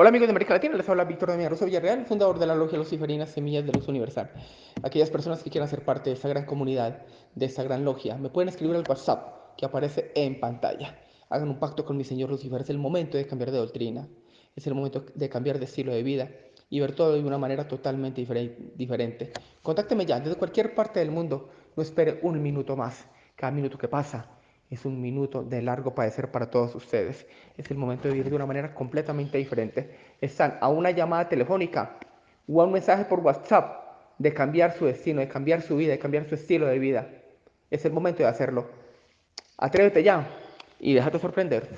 Hola amigos de América Latina, les habla Víctor de Rosa Villarreal, fundador de la Logia Luciferina Semillas de Luz Universal. Aquellas personas que quieran ser parte de esta gran comunidad, de esta gran logia, me pueden escribir al WhatsApp que aparece en pantalla. Hagan un pacto con mi Señor Lucifer, es el momento de cambiar de doctrina, es el momento de cambiar de estilo de vida y ver todo de una manera totalmente diferente. Contácteme ya desde cualquier parte del mundo, no espere un minuto más. Cada minuto que pasa es un minuto de largo padecer para todos ustedes. Es el momento de vivir de una manera completamente diferente. Están a una llamada telefónica o a un mensaje por WhatsApp de cambiar su destino, de cambiar su vida, de cambiar su estilo de vida. Es el momento de hacerlo. Atrévete ya y déjate sorprender.